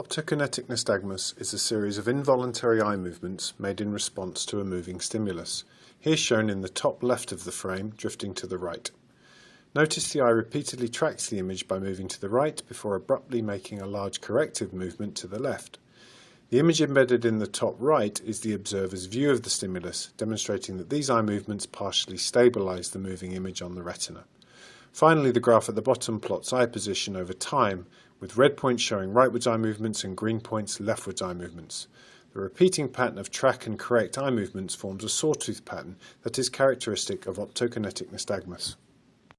Optokinetic nystagmus is a series of involuntary eye movements made in response to a moving stimulus, here shown in the top left of the frame, drifting to the right. Notice the eye repeatedly tracks the image by moving to the right before abruptly making a large corrective movement to the left. The image embedded in the top right is the observer's view of the stimulus, demonstrating that these eye movements partially stabilize the moving image on the retina. Finally, the graph at the bottom plots eye position over time, with red points showing rightwards eye movements and green points leftwards eye movements. The repeating pattern of track and correct eye movements forms a sawtooth pattern that is characteristic of optokinetic nystagmus.